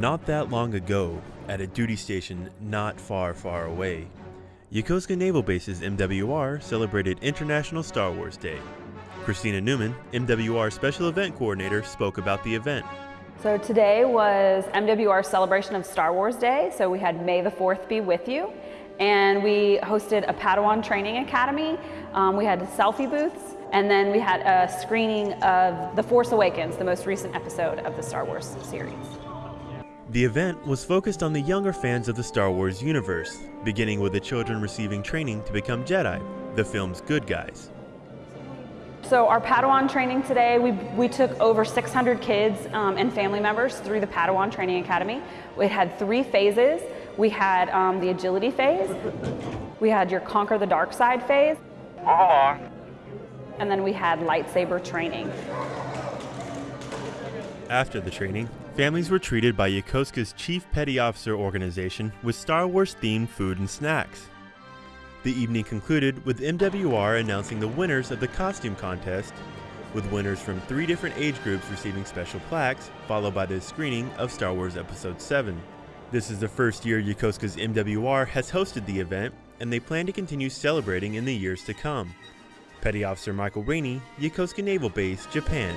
Not that long ago, at a duty station not far, far away, Yokosuka Naval Base's MWR celebrated International Star Wars Day. Christina Newman, MWR Special Event Coordinator, spoke about the event. So today was MWR celebration of Star Wars Day. So we had May the 4th be with you. And we hosted a Padawan Training Academy. Um, we had selfie booths. And then we had a screening of The Force Awakens, the most recent episode of the Star Wars series. The event was focused on the younger fans of the Star Wars universe, beginning with the children receiving training to become Jedi, the film's good guys. So our Padawan training today, we, we took over 600 kids um, and family members through the Padawan Training Academy. It had three phases. We had um, the agility phase, we had your conquer the dark side phase, and then we had lightsaber training. After the training, families were treated by Yokosuka's Chief Petty Officer organization with Star Wars themed food and snacks. The evening concluded with MWR announcing the winners of the costume contest, with winners from three different age groups receiving special plaques, followed by the screening of Star Wars Episode 7. This is the first year Yokosuka's MWR has hosted the event, and they plan to continue celebrating in the years to come. Petty Officer Michael Rainey, Yokosuka Naval Base, Japan.